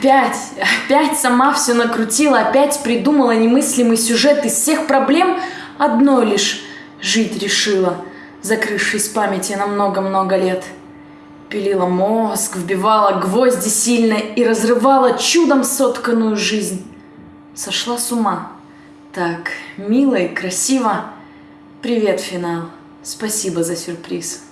Опять, опять сама все накрутила, опять придумала немыслимый сюжет из всех проблем, одно лишь жить решила, закрывшись памяти на много-много лет. Пилила мозг, вбивала гвозди сильно и разрывала чудом сотканную жизнь. Сошла с ума. Так, мило и красиво. Привет, финал. Спасибо за сюрприз.